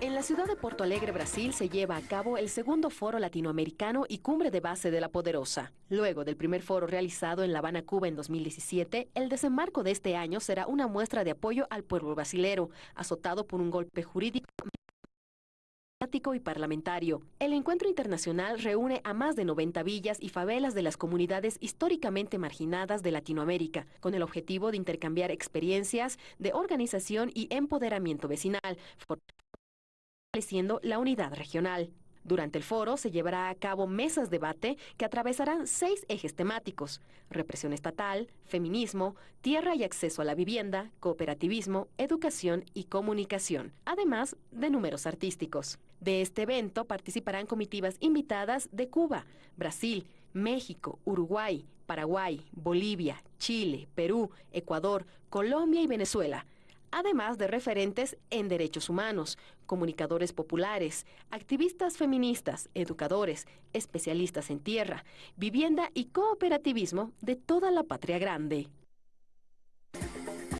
En la ciudad de Porto Alegre, Brasil, se lleva a cabo el segundo foro latinoamericano y cumbre de base de la Poderosa. Luego del primer foro realizado en La Habana, Cuba en 2017, el desembarco de este año será una muestra de apoyo al pueblo brasilero, azotado por un golpe jurídico y parlamentario. El encuentro internacional reúne a más de 90 villas y favelas de las comunidades históricamente marginadas de Latinoamérica, con el objetivo de intercambiar experiencias de organización y empoderamiento vecinal, fortaleciendo la unidad regional. Durante el foro se llevará a cabo mesas de debate que atravesarán seis ejes temáticos, represión estatal, feminismo, tierra y acceso a la vivienda, cooperativismo, educación y comunicación, además de números artísticos. De este evento participarán comitivas invitadas de Cuba, Brasil, México, Uruguay, Paraguay, Bolivia, Chile, Perú, Ecuador, Colombia y Venezuela además de referentes en derechos humanos, comunicadores populares, activistas feministas, educadores, especialistas en tierra, vivienda y cooperativismo de toda la patria grande.